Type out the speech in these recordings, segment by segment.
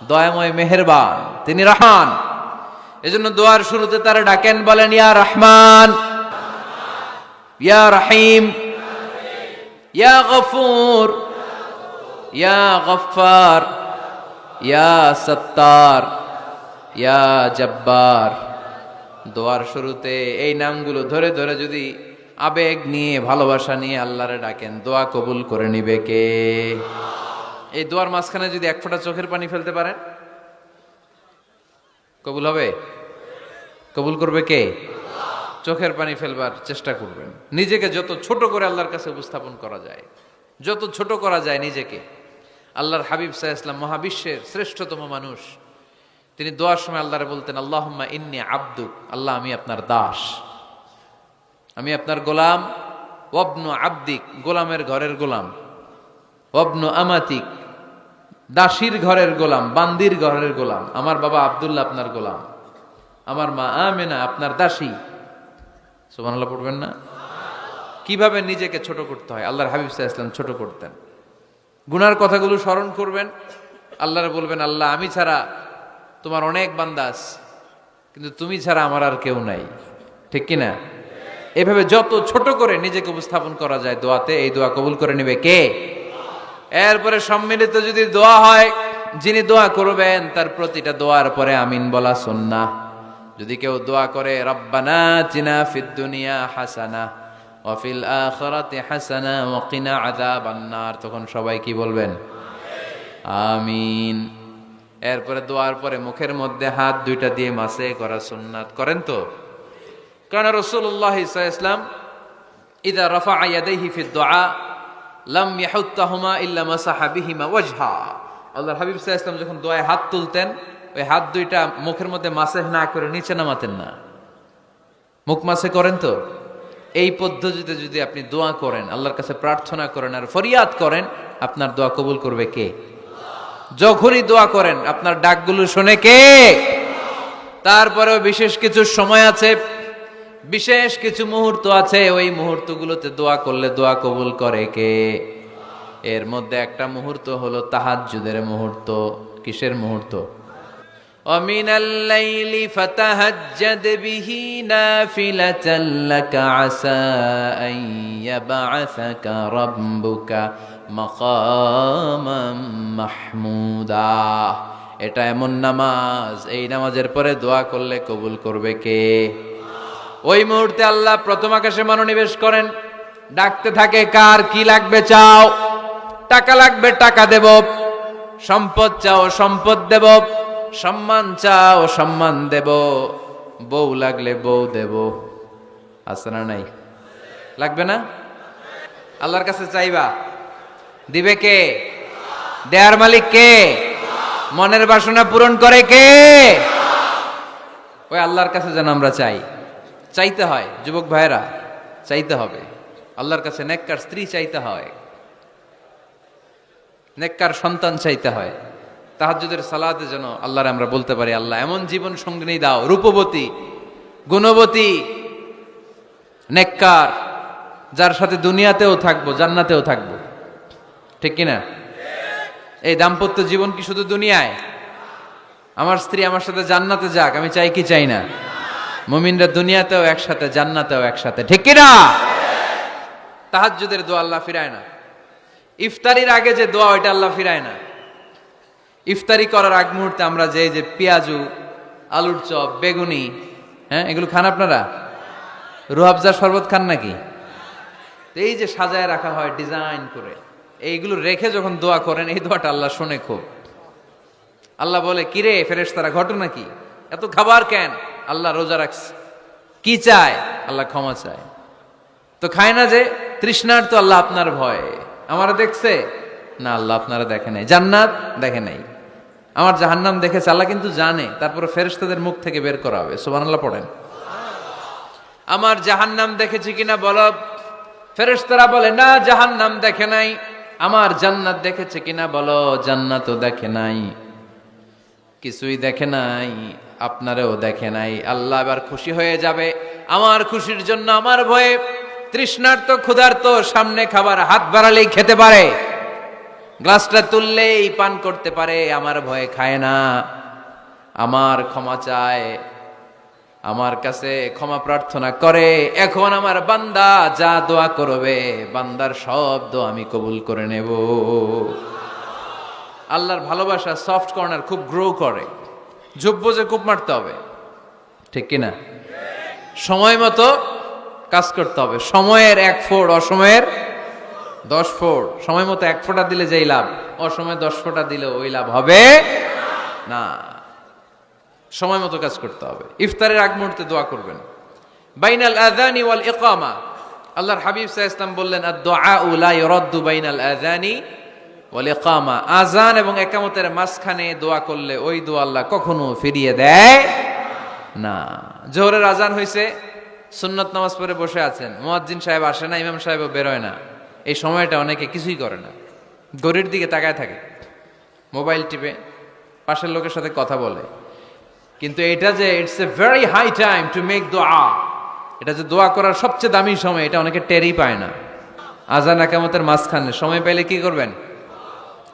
দয়াময় মেহেরবান, তিনি রহমান। এজন্য দোয়ার শুরুতে তারা ডাকেন, বলেন, ইয়া রহমান, ইয়া রহিম, ইয়া গফুর, ইয়া গফার ইয়া সত্তার, ইয়া জব্বার। দোয়ার শুরুতে এই নামগুলো ধরে ধরে যদি আবেগ নিয়ে, ভালোবাসা নিয়ে আল্লাহরে ডাকেন, দোয়া কবুল করে নিবে কে? এই দোয়ার মাঝখানে যদি এক ফোঁটা চোখের পানি ফেলতে পারেন, কবুল হবে? কবুল করবে কে? চোখের পানি ফেলবার চেষ্টা করবেন। নিজেকে যত ছোট করে আল্লাহর কাছে উপস্থাপন করা যায়, যত ছোট করা যায় নিজেকে। আল্লাহর হাবিব সাহা ইসলাম মহাবিশ্বের শ্রেষ্ঠতম মানুষ। তিনি দোয়ার সময় আল্লাহরে বলতেন, আল্লাহম্মা ইন্নি আব্দুক, আল্লাহ আমি আপনার দাস। আমি আপনার গোলাম। ওবনু আব্দিক, গোলামের ঘরের গোলাম। ওবনু আমাতিক দাসীর ঘরের গোলাম, বান্দির ঘরের গোলাম, আমার বাবা আব্দুল্লাহ আপনার গোলাম, আমার মা আমেনা আপনার দাসী। সুবহানাল্লাহ পড়বেন না? কীভাবে নিজেকে ছোট করতে হয়? আল্লাহর হাবিব সাহা ইসলাম ছোট করতেন। গুনার কথাগুলো স্মরণ করবেন। আল্লাহরে বলবেন, আল্লাহ, আমি ছাড়া তোমার অনেক বান্দাস কিন্তু তুমি ছাড়া আমার আর কেউ নাই। ঠিক কিনা? এভাবে যত ছোট করে নিজেকে উপস্থাপন করা যায় দোয়াতে, এই দোয়া কবুল করে নেবে কে? এরপরে সম্মিলিত যদি দোয়া হয়, যিনি দোয়া করবেন, তার প্রতিটা দোয়ার পরে আমিন বলা সুন্না যদি কেউ দোয়া করে, রব্বানা চিনা ফিদ দুনিয়া হাসানা ওয়াফিল আখিরাতি হাসানা, ওয়া কিনা আযাবান নার তখন সবাই কি বলবেন? আমিন। এরপরে দোয়ার পরে মুখের মধ্যে হাত দুইটা দিয়ে মাসে করা সুন্নাত করেন তো? কারণ রসুল্লাহ ইসলাম ইদা রফা ইয়াদাইহি ফি দোয়া লাম ইয়াহুত্তাহুমা ইল্লা মাসাহা বিহিমা ওয়াজহা। আল্লাহর হাবিব ইসলাম যখন দোয়ায় হাত তুলতেন, ওই হাত দুইটা মুখের মধ্যে মাসেহ না করে নিচে নামাতেন না। মুখ মাসে করেন তো? এই পদ্ধতিতে যদি আপনি দোয়া করেন, আল্লাহর কাছে প্রার্থনা করেন আর ফরিয়াদ করেন, আপনার দোয়া কবুল করবে কে? যখনই দোয়া করেন, আপনার ডাকগুলো শোনে কে? তারপরেও বিশেষ কিছু সময় আছে বিশেষ কিছু মুহূর্ত আছে ওই মুহূর্তগুলোতে দোয়া করলে দোয়া কবুল করে কে এর মধ্যে একটা মুহূর্ত হলো তাহাজ্জুদের মুহূর্ত কিসের মুহূর্ত ومن الليل فتهجد به نافلة لك عسى أن يبعثك ربك مقاما محمودا এটা এমন নামাজ এই নামাজের পরে দোয়া করলে কবুল করবে কে ওই মুহূর্তে আল্লাহ প্রথম আকাশে মনোনিবেশ করেন। ডাকতে থাকে, কার কি লাগবে চাও? টাকা লাগবে, টাকা দেব। সম্পদ চাও, সম্পদ দেব। সম্মান চাও, সম্মান দেব। বউ লাগলে বউ দেব। আছে না নাই? লাগবে না? আল্লাহর কাছে চাইবা। দিবে কে? দেয়ার মালিক কে? মনের বাসনা পূরণ করে কে? ওই আল্লাহর কাছে যেন আমরা চাই। চাইতে হয়, যুবক ভাইরা চাইতে হবে। আল্লাহর কাছে নেককার স্ত্রী চাইতে হয়। নেককার সন্তান চাইতে হয়। তাহাজুদের সালাতে যেন আল্লাহরে আমরা বলতে পারি, আল্লাহ, এমন জীবন সঙ্গিনী দাও, রূপবতী, গুণবতী, নেককার, যার সাথে দুনিয়াতেও থাকব, জান্নাতেও থাকব। ঠিক কিনা এই দাম্পত্য জীবন কি শুধু দুনিয়ায়? আমার স্ত্রী আমার সাথে জান্নাতে যাক, আমি চাই কি চাই না? মুমিনরা দুনিয়াতেও একসাথে, জান্নাতেও একসাথে। ঠিক কিনা? তাহাজ্জুদের দোয়া আল্লাহ ফিরায় না। ইফতারির আগে যে দোয়া, ওইটা আল্লাহ ফিরায় না। ইফতারি করার আগ মুহূর্তে আমরা যে যে পেঁয়াজু, আলুর চপ, বেগুনি হ্যাঁ এগুলো খান আপনারা? রুহাবজা শরবত খান নাকি? এই যে সাজায় রাখা হয় ডিজাইন করে, এইগুলো রেখে যখন দোয়া করেন, এই দোয়াটা আল্লাহ শোনে খুব। আল্লাহ বলে, কিরে ফেরেস তারা ঘটনা কি? এত খাবার কেন? আল্লাহ রোজা রাখছে। কি চায়? আল্লাহ ক্ষমা চায়। তো খায় না যে তৃষ্ণার তো আল্লাহ আপনার ভয়। আমার দেখছে? না, আল্লাহ আপনারা দেখে নাই। জান্নাত দেখে নাই। আমার জাহান্নাম দেখেছে, আল্লাহ কিন্তু জানে। তারপরে ফেরেশতাদের মুখ থেকে বের করা হবে। সুবহানাল্লাহ পড়েন। আমার জাহান্নাম দেখেছি কিনা বলো। ফেরেশতারা বলে, না, জাহান্নাম দেখে নাই। আমার জান্নাত দেখেছে কিনা বলো। জান্নাতও দেখে নাই। কিছুই দেখে নাই। আপনারেও দেখে নাই। আল্লাহ এবার খুশি হয়ে যাবে। আমার খুশির জন্য আমার ভয়ে তৃষ্ণার্ত, ক্ষুধার্ত, সামনে খাবার হাত বাড়ালেই খেতে পারে। গ্লাসটা তুললেই পান করতে পারে, আমার ভয়ে খায় না। আমার ক্ষমা চায়, আমার কাছে ক্ষমা প্রার্থনা করে। এখন আমার বান্দা যা দোয়া করবে, বান্দার সব দোয়া আমি কবুল করে নেব। আল্লাহর ভালোবাসা সফট কর্নার খুব গ্রো করে। যোগ্য যে কূপ মারতে হবে। ঠিক কিনা? সময় মতো কাজ করতে হবে। সময়ের এক ফোড়, অসময়ের দশ ফোড়। সময় মতো এক ফোঁটা দিলে যেই লাভ, অসময়ে দশ ফোঁটা দিলে ওই লাভ হবে না। সময় মতো কাজ করতে হবে। ইফতারের আগ মুহূর্তে দোয়া করবেন। বাইনাল আযানি ওয়াল ইকামা। আল্লাহর হাবিব আলাইহি ওয়াসাল্লাম বললেন আদ-দুআ লা রদ্দু বাইনাল আযানি ওয়াল ইকামা আযান এবং ইকামতের মাঝখানে দোয়া করলে ওই দোয়া আল্লাহ কখনো ফিরিয়ে দেয় না। জোহরের আজান হইছে, সুন্নত নামাজ পড়ে বসে আছেন। মুয়াজ্জিন সাহেব আসে না, ইমাম সাহেবও বেরোয় না। এই সময়টা অনেকে কিছুই করে না। গড়ির দিকে তাকায় থাকে। মোবাইল টিপে, পাশের লোকের সাথে কথা বলে। কিন্তু এটা যে it's a very high time to make দোয়া এটা যে দোয়া করার সবচেয়ে দামি সময়, এটা অনেকে টেরই পায় না। আজান একামতের মাঝখানে সময় পেলে কি করবেন?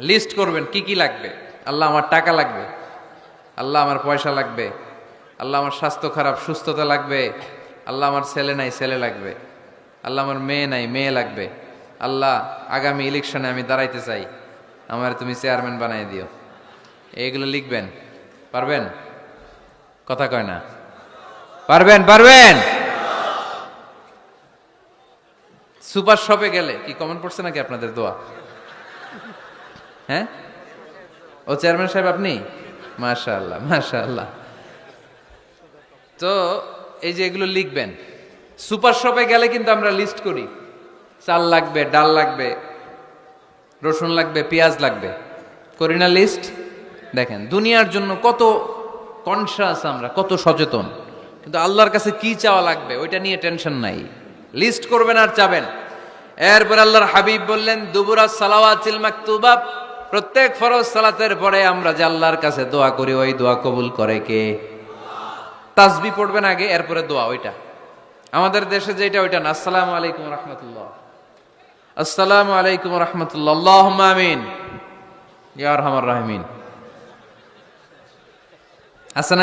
লিস্ট করবেন কি কি লাগবে? আল্লাহ আমার টাকা লাগবে। আল্লাহ আমার পয়সা লাগবে। আল্লাহ আমার স্বাস্থ্য খারাপ, সুস্থতা লাগবে। আল্লাহ আমার ছেলে নাই, ছেলে লাগবে। আল্লাহ আমার মেয়ে নাই, মেয়ে লাগবে। আল্লাহ আগামী ইলেকশনে আমি দাঁড়াইতে চাই। আমার তুমি চেয়ারম্যান বানাই দিও। এইগুলো লিখবেন। পারবেন? কথা কয় না। পারবেন? পারবেন? সুপার শপে গেলে কি কমন পড়ছে নাকি আপনাদের দোয়া? হ্যাঁ? ও চেয়ারম্যান সাহেব আপনি? মাশা আল্লাহ তো এই যে এগুলো লিখবেন, সুপার শপে গেলে কিন্তু আমরা লিস্ট করি। চাল লাগবে, ডাল লাগবে, রসুন লাগবে, পেঁয়াজ লাগবে। করি না লিস্ট দেখেন, দুনিয়ার জন্য কত কনসাস আমরা, কত সচেতন। কিন্তু আল্লাহর কাছে কি চাওয়া লাগবে, ওইটা নিয়ে টেনশন নাই। লিস্ট করবেন আর চাবেন। এরপর আল্লাহর হাবিব বললেন, দুবুরা সালাওয়াতিল মাকতুবা প্রত্যেক ফরজ সালাতের পরে আমরা যে আল্লাহর কাছে দোয়া করি, ওই দোয়া কবুল করে কে? তাসবি পড়বেন আগে, এরপরে দোয়া, ওইটা। আমাদের দেশে যেটা, ওইটা না। আসসালামু আলাইকুম রহমতুল্লাহ। আসসালামু আলাইকুম রহমতুল্লাহ। আমিন। ইয়ার হামার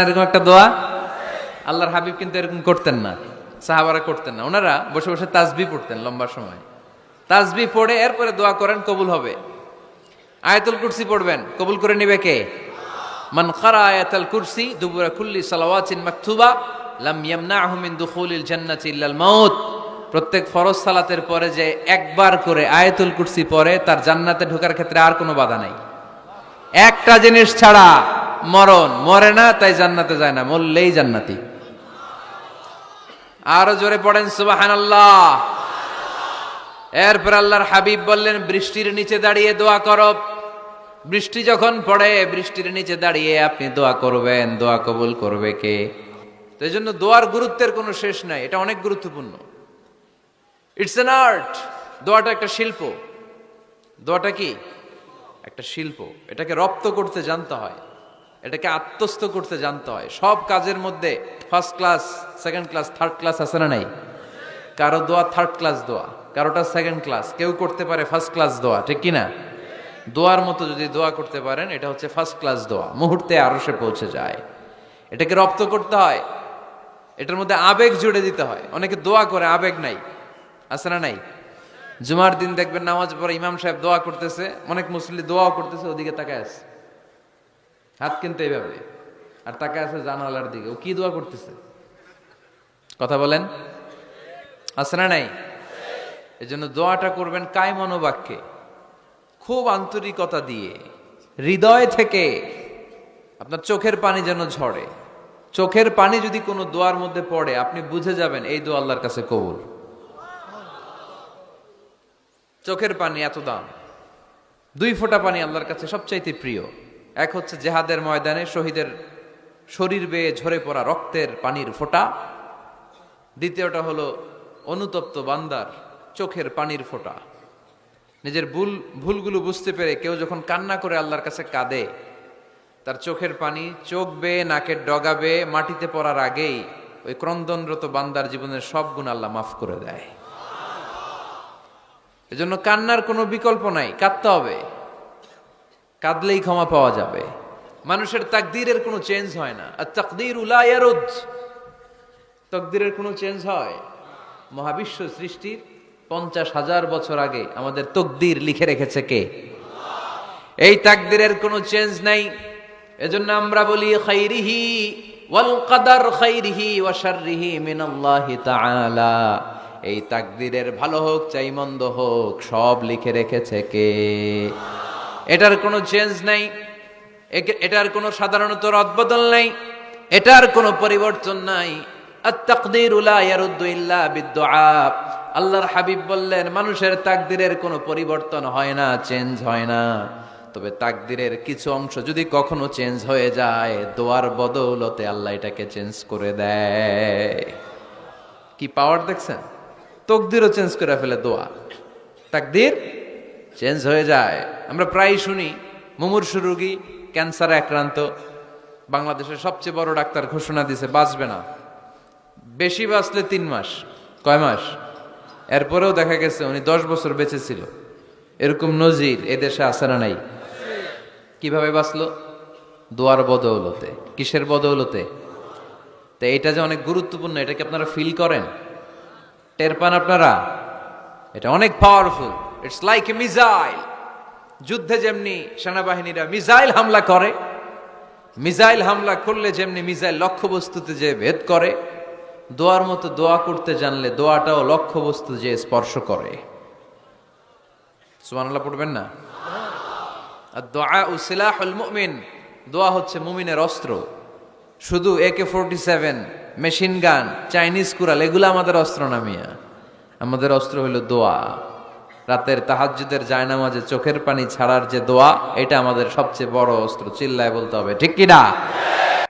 এরকম একটা দোয়া? আল্লাহর হাবিব কিন্তু এরকম করতেন না। সাহাবারা করতেন না। ওনারা বসে বসে তাসবি পড়তেন লম্বা সময়। তাসবি পড়ে, এরপরে দোয়া করেন, কবুল হবে। আয়াতুল কুরসি পড়বেন। কবুল করে নিবে কে? মান খারা আয়াতুল কুরসি দুবুরা কুল্লি সালাওয়াতিন মাকতুবা লাম ইয়ামনাহু মিন দুখুলিল জান্নাতি ইল্লাল মাউত। প্রত্যেক ফরজ সালাতের পরে যে একবার করে আয়াতুল কুরসি পড়ে, তার জান্নাতে ঢোকার ক্ষেত্রে আর কোনো বাধা নাই। একটা জিনিস ছাড়া মরণ মরে না, তাই জান্নাতে যায় না, মরলেই জান্নাতি। আরও জোরে পড়েন সুবাহান আল্লাহ এরপর আল্লাহর হাবিব বললেন, বৃষ্টির নিচে দাঁড়িয়ে দোয়া করো। বৃষ্টি যখন পড়ে, বৃষ্টির নিচে দাঁড়িয়ে আপনি দোয়া করবেন। দোয়া কবুল করবে কে? তো এই জন্য দোয়ার গুরুত্বের কোনো শেষ নাই, এটা অনেক গুরুত্বপূর্ণ। ইটস এন আর্ট দোয়াটা একটা শিল্প। দোয়াটা কি? একটা শিল্প। এটাকে রপ্ত করতে জানতে হয়। এটাকে আত্মস্থ করতে জানতে হয়। সব কাজের মধ্যে first class second class third class আছে না নাই? কারও দোয়া থার্ড ক্লাস দোয়া। কারোটা সেকেন্ড ক্লাস কেউ করতে পারে ফার্স্ট ক্লাস দোয়া, ঠিক কিনা দোয়ার মতো যদি দোয়া করতে পারেন, এটা হচ্ছে ফার্স্ট ক্লাস দোয়া। মুহূর্তে আরও সে পৌঁছে যায়। এটাকে রপ্ত করতে হয়। এটার মধ্যে আবেগ জুড়ে দিতে হয়। অনেকে দোয়া করে, আবেগ নাই। আছে না নাই? জুমার দিন দেখবেন নামাজ পরে ইমাম সাহেব দোয়া করতেছে, অনেক মুসলি দোয়াও করতেছে, ওদিকে তাকায় আছে। হাত কিন্তু এইভাবে। আর তাকায় আছে জানালার দিকে। ও কি দোয়া করতেছে? কথা বলেন? আছে না নাই? এই জন্য দোয়াটা করবেন কায় মনোবাক্যে খুব আন্তরিকতা দিয়ে। হৃদয় থেকে আপনার চোখের পানি যেন ঝরে। চোখের পানি যদি কোনো দোয়ার মধ্যে পড়ে, আপনি বুঝে যাবেন এই দোয়া আল্লাহর কাছে কবুল। চোখের পানি এত দাম। দুই ফোঁটা পানি আল্লাহর কাছে সবচাইতে প্রিয়। এক হচ্ছে জেহাদের ময়দানে শহীদের শরীর বেয়ে ঝরে পড়া রক্তের পানির ফোঁটা। দ্বিতীয়টা হলো অনুতপ্ত বান্দার চোখের পানির ফোঁটা। নিজের ভুল, ভুলগুলো বুঝতে পেরে কেউ যখন কান্না করে আল্লাহর কাছে কাঁদে, তার চোখের পানি চোখ বেয়ে নাকের ডগাবে, মাটিতে পড়ার আগেই ওই ক্রন্দনরত বান্দার জীবনের সব গুণ আল্লাহ মাফ করে দেয়। এজন্য কান্নার কোনো বিকল্প নাই, কাঁদতে হবে। কাঁদলেই ক্ষমা পাওয়া যাবে। মানুষের তাকদীরের কোনো চেঞ্জ হয় না। আর তাকদীর উলায়ারুদ তকদিরের কোনো চেঞ্জ হয়? মহাবিশ্ব সৃষ্টির পঞ্চাশ হাজার বছর আগে আমাদের তকদির লিখে রেখেছে কে? এই তাকদিরের কোনো চেঞ্জ নাই। এজন্য আমরা বলি খাইরিহি ওয়াল কাদার খাইরিহি ওয়া শাররিহি মিনাল্লাহি তাআলা। এই তাকদিরের ভালো হোক, চাই মন্দ হোক, সব লিখে রেখেছে কে? এটার কোনো চেঞ্জ নাই। এটার কোনো সাধারণত রদবদল নাই। এটার কোনো পরিবর্তন নাই। আল্লাহর হাবিব বললেন, মানুষের তাকদিরের কোনো পরিবর্তন হয় না, চেঞ্জ হয় না। তবে তাকদিরের কিছু অংশ যদি কখনো চেঞ্জ হয়ে যায়, দোয়ার বদৌলতে আল্লাহ এটাকে চেঞ্জ করে দেয়। কি পাওয়ার দেখছেন? তকদিরও চেঞ্জ করে ফেলে দোয়া। তাকদির চেঞ্জ হয়ে যায়। আমরা প্রায় শুনি, মুমূর্ষু রোগী, ক্যান্সারে আক্রান্ত, বাংলাদেশের সবচেয়ে বড় ডাক্তার ঘোষণা দিছে বাঁচবে না। বেশি বাঁচলে তিন মাস, কয় মাস? এরপরেও দেখা গেছে উনি দশ বছর বেঁচে ছিল। এরকম নজির এদেশে না নাই? কীভাবে বাঁচলো? দোয়ার বদৌলতে। কিসের বদৌলতে? তো এটা যে অনেক গুরুত্বপূর্ণ, এটা কি আপনারা ফিল করেন? টের পান আপনারা? এটা অনেক powerful it's like a missile যুদ্ধে যেমনি সেনাবাহিনীরা মিসাইল হামলা করে মিসাইল হামলা করলে যেমনি মিসাইল লক্ষ্যবস্তুতে যে ভেদ করে দোয়ার মতো দোয়া করতে জানলে দোয়াটাও লক্ষ্যবস্তু যে স্পর্শ করে। সুবহানাল্লাহ, পড়বেন না? আর দোয়া ও সিলাহুল মুমিন। দোয়া হচ্ছে মুমিনের অস্ত্র। শুধু AK forty seven machine gun, Chinese Corel এগুলো আমাদের অস্ত্র না মিয়া। আমাদের অস্ত্র হলো দোয়া। রাতের তাহাজ্জুদের জায়নামাজে চোখের পানি ছাড়ার যে দোয়া, এটা আমাদের সবচেয়ে বড় অস্ত্র। চিল্লায় বলতে হবে, ঠিক কি না